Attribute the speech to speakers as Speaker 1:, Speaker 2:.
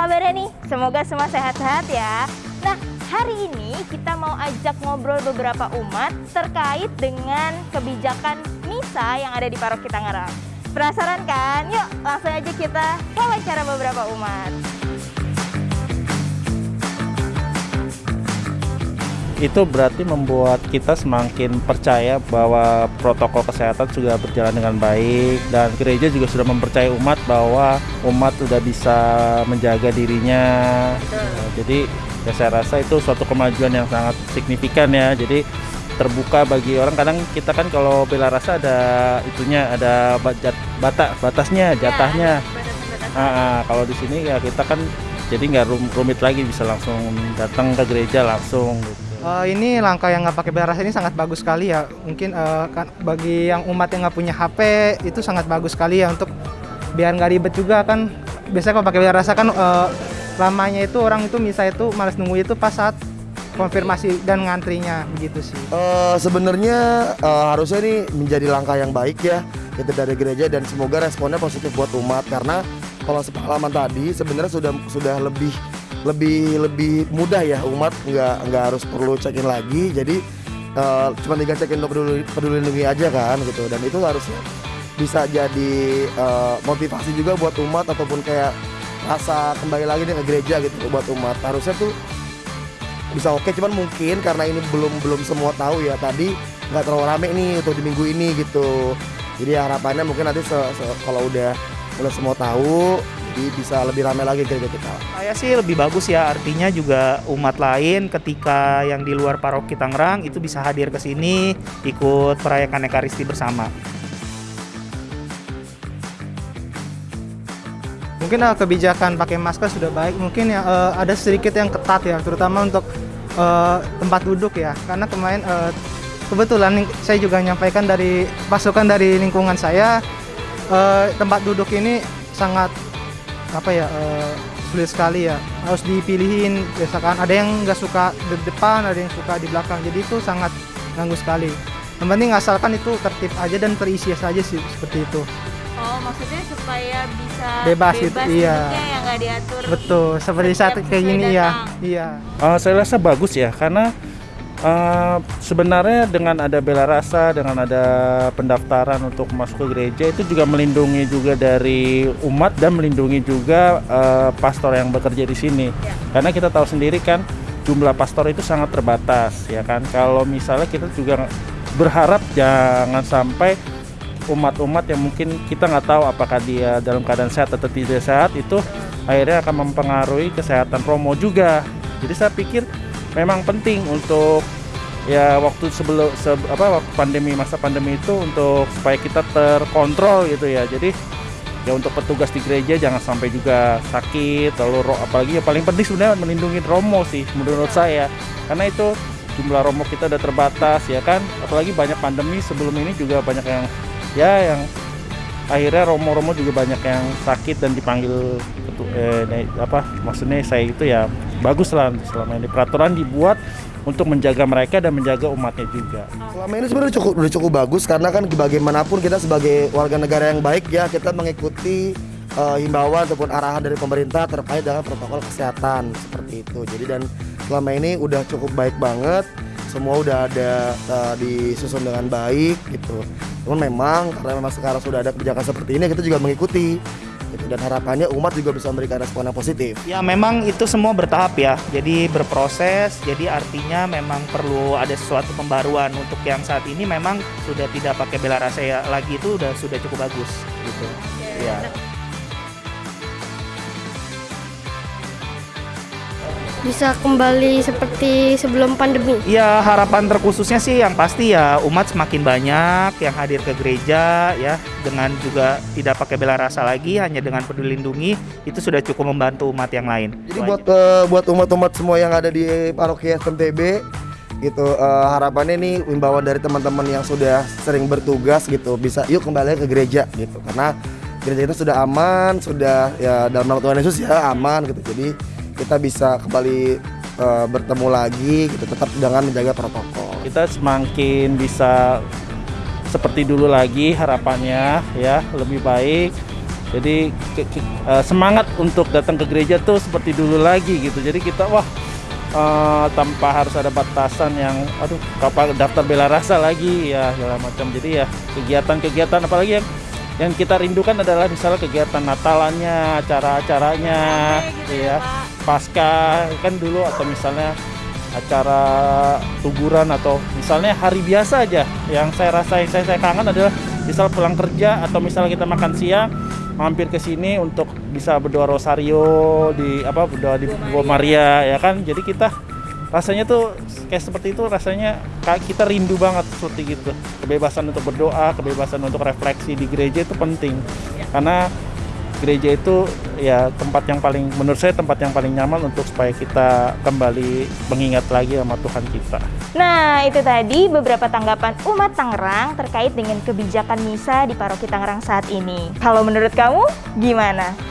Speaker 1: kabarnya nih? Semoga semua sehat-sehat ya. Nah, hari ini kita mau ajak ngobrol beberapa umat terkait dengan kebijakan MISA yang ada di Paroki Tangerang. Penasaran kan? Yuk langsung aja kita wawancara beberapa umat.
Speaker 2: Itu berarti membuat kita semakin percaya bahwa protokol kesehatan sudah berjalan dengan baik dan gereja juga sudah mempercayai umat bahwa umat sudah bisa menjaga dirinya. Jadi ya saya rasa itu suatu kemajuan yang sangat signifikan ya. Jadi terbuka bagi orang kadang kita kan kalau bela rasa ada itunya ada batas bata, batasnya jatahnya.
Speaker 1: Ya,
Speaker 2: Ah, kalau di sini ya kita kan jadi nggak rum- rumit lagi bisa langsung datang ke gereja langsung gitu.
Speaker 3: Eh, ini langkah yang nggak pakai bela rasa ini sangat bagus sekali ya. Mungkin eh, kan bagi yang umat yang nggak punya HP itu sangat bagus sekali ya untuk biar nggak ribet juga kan. Biasanya kalau pakai bela rasa kan eh, lamanya itu orang itu misalnya itu males nunggu itu pas saat konfirmasi dan ngantrinya begitu sih.
Speaker 4: Eh, sebenarnya eh, harusnya ini menjadi langkah yang baik ya itu dari gereja dan semoga responnya positif buat umat karena kalau sepengalaman tadi sebenarnya sudah sudah lebih lebih lebih mudah ya umat nggak nggak harus perlu check in lagi. Jadi eh, cuma tinggal check in untuk peduli, peduli lindungi aja kan gitu. Dan itu harusnya bisa jadi eh, motivasi juga buat umat ataupun kayak rasa kembali lagi nih ke gereja gitu buat umat. Harusnya tuh bisa oke cuman mungkin karena ini belum belum semua tahu ya tadi nggak terlalu rame nih untuk di minggu ini gitu. Jadi harapannya mungkin nanti se- se- kalau udah udah semua tahu jadi bisa lebih rame lagi gereja kita
Speaker 5: Saya sih lebih bagus ya, artinya juga umat lain ketika yang di luar paroki Tangerang itu bisa hadir ke sini ikut merayakan Ekaristi bersama.
Speaker 3: Mungkin eh, kebijakan pakai masker sudah baik. Mungkin ya eh, ada sedikit yang ketat ya, terutama untuk eh, tempat duduk ya. Karena kemarin eh, kebetulan saya juga menyampaikan dari pasukan dari lingkungan saya eh, tempat duduk ini sangat apa ya eh, sulit sekali ya. Harus dipilihin. Biasakan ada yang nggak suka di depan, ada yang suka di belakang. Jadi itu sangat ganggu sekali. Yang penting asalkan itu tertib aja dan terisi saja sih seperti itu.
Speaker 1: Oh, maksudnya supaya bisa
Speaker 3: Bebas gitu, iya.
Speaker 1: duduknya yang nggak diatur.
Speaker 3: Betul, seperti saat kayak gini ya. Iya.
Speaker 2: Uh, saya rasa bagus ya karena uh, sebenarnya dengan ada bela rasa dengan ada pendaftaran untuk masuk ke gereja itu juga melindungi juga dari umat dan melindungi juga uh, pastor yang bekerja di sini. Karena kita tahu sendiri kan jumlah pastor itu sangat terbatas ya kan? Kalau misalnya kita juga berharap jangan sampai umat-umat yang mungkin kita nggak tahu apakah dia dalam keadaan sehat atau tidak sehat itu akhirnya akan mempengaruhi kesehatan Romo juga. Jadi saya pikir memang penting untuk ya waktu sebelum se- apa waktu pandemi masa pandemi itu untuk supaya kita terkontrol gitu ya. Jadi ya untuk petugas di gereja jangan sampai juga sakit lalu apalagi ya paling penting sebenarnya melindungi Romo sih menurut saya. Karena itu jumlah Romo kita udah terbatas ya kan. Apalagi banyak pandemi sebelum ini juga banyak yang ya yang akhirnya romo-romo juga banyak yang sakit dan dipanggil ketu- eh, apa maksudnya saya itu ya bagus lah selama ini. Peraturan dibuat untuk menjaga mereka dan menjaga umatnya juga.
Speaker 4: selama ini sebenarnya cukup udah cukup bagus karena kan bagaimanapun kita sebagai warga negara yang baik ya kita mengikuti eh, himbauan ataupun arahan dari pemerintah terkait dengan protokol kesehatan seperti itu. Jadi dan selama ini udah cukup baik banget semua udah ada eh, disusun dengan baik gitu. Cuman memang karena memang sekarang sudah ada kebijakan seperti ini kita juga mengikuti gitu. dan harapannya umat juga bisa memberikan respon yang positif
Speaker 5: Ya memang itu semua bertahap ya, jadi berproses, jadi artinya memang perlu ada sesuatu pembaruan untuk yang saat ini memang sudah tidak pakai bela rasa ya lagi itu udah sudah cukup bagus gitu. Ya.
Speaker 6: Bisa kembali seperti sebelum pandemi.
Speaker 5: Ya harapan terkhususnya sih yang pasti ya umat semakin banyak yang hadir ke gereja ya dengan juga tidak pakai bela rasa lagi hanya dengan peduli lindungi itu sudah cukup membantu umat yang lain.
Speaker 4: Jadi buat eh, buat umat-umat semua yang ada di paroki SMTB gitu eh, harapannya nih imbauan dari teman-teman yang sudah sering bertugas gitu bisa yuk kembali ke gereja gitu karena gereja itu sudah aman sudah ya dalam nama Tuhan Yesus ya aman gitu jadi kita bisa kembali eh, bertemu lagi gitu tetap dengan menjaga protokol.
Speaker 2: Kita semakin bisa seperti dulu lagi harapannya ya lebih baik Jadi ke- ke- eh, semangat untuk datang ke gereja tuh seperti dulu lagi gitu. Jadi kita wah eh, tanpa harus ada batasan yang aduh kapan daftar bela rasa lagi ya segala macam. Jadi ya kegiatan-kegiatan apalagi yang yang kita rindukan adalah misalnya kegiatan Natalannya, acara-acaranya, ya, pasca kan dulu atau misalnya acara tuguran atau misalnya hari biasa aja. Yang saya rasain saya, saya kangen adalah misal pulang kerja atau misalnya kita makan siang mampir ke sini untuk bisa berdoa rosario di apa berdoa di Gua Maria ya kan? Jadi kita rasanya tuh kayak seperti itu rasanya kayak kita rindu banget seperti gitu kebebasan untuk berdoa kebebasan untuk refleksi di gereja itu penting karena gereja itu ya tempat yang paling menurut saya tempat yang paling nyaman untuk supaya kita kembali mengingat lagi sama Tuhan kita.
Speaker 1: Nah, itu tadi beberapa tanggapan umat Tangerang terkait dengan kebijakan misa di Paroki Tangerang saat ini. Kalau menurut kamu, gimana?